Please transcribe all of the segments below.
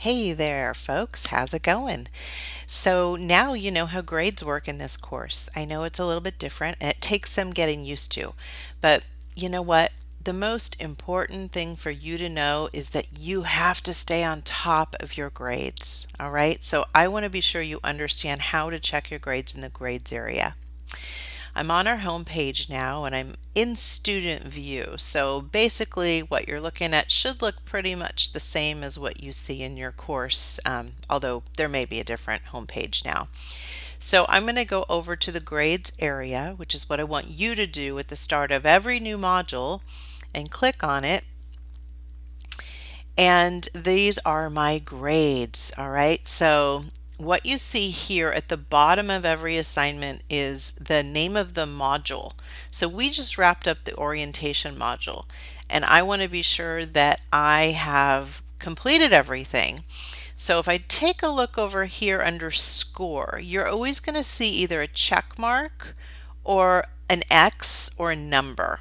Hey there, folks. How's it going? So now you know how grades work in this course. I know it's a little bit different and it takes some getting used to, but you know what? The most important thing for you to know is that you have to stay on top of your grades. All right. So I want to be sure you understand how to check your grades in the grades area. I'm on our home page now and I'm in student view. So basically what you're looking at should look pretty much the same as what you see in your course, um, although there may be a different home page now. So I'm going to go over to the grades area, which is what I want you to do at the start of every new module and click on it. And these are my grades. All right. So what you see here at the bottom of every assignment is the name of the module. So we just wrapped up the orientation module and I want to be sure that I have completed everything. So if I take a look over here under score, you're always going to see either a check mark or an X or a number.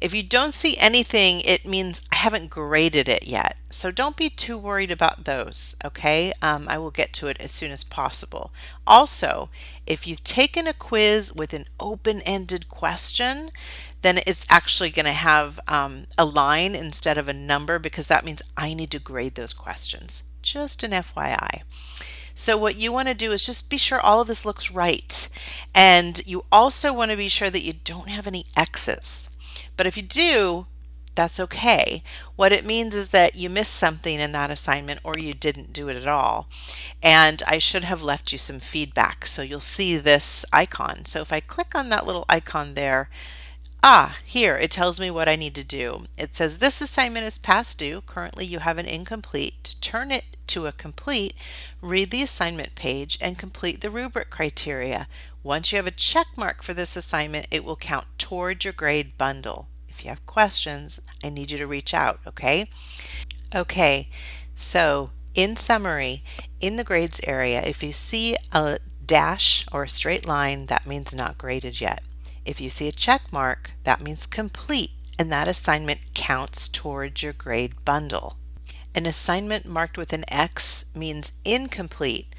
If you don't see anything, it means haven't graded it yet. So don't be too worried about those, okay? Um, I will get to it as soon as possible. Also, if you've taken a quiz with an open-ended question, then it's actually going to have um, a line instead of a number because that means I need to grade those questions. Just an FYI. So what you want to do is just be sure all of this looks right. And you also want to be sure that you don't have any X's. But if you do, that's okay. What it means is that you missed something in that assignment or you didn't do it at all. And I should have left you some feedback. So you'll see this icon. So if I click on that little icon there, ah, here it tells me what I need to do. It says this assignment is past due. Currently you have an incomplete. To turn it to a complete, read the assignment page and complete the rubric criteria. Once you have a check mark for this assignment, it will count toward your grade bundle. If you have questions, I need you to reach out, okay? Okay, so in summary, in the grades area, if you see a dash or a straight line, that means not graded yet. If you see a check mark, that means complete, and that assignment counts towards your grade bundle. An assignment marked with an X means incomplete,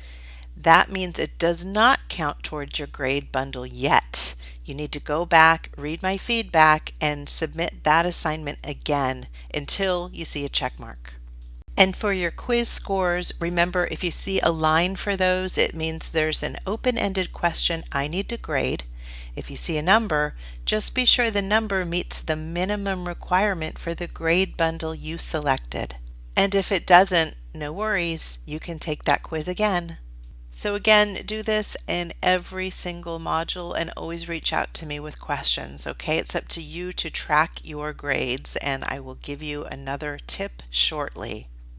that means it does not count towards your grade bundle yet. You need to go back, read my feedback, and submit that assignment again until you see a check mark. And for your quiz scores, remember if you see a line for those, it means there's an open-ended question I need to grade. If you see a number, just be sure the number meets the minimum requirement for the grade bundle you selected. And if it doesn't, no worries, you can take that quiz again. So again, do this in every single module and always reach out to me with questions, okay? It's up to you to track your grades and I will give you another tip shortly.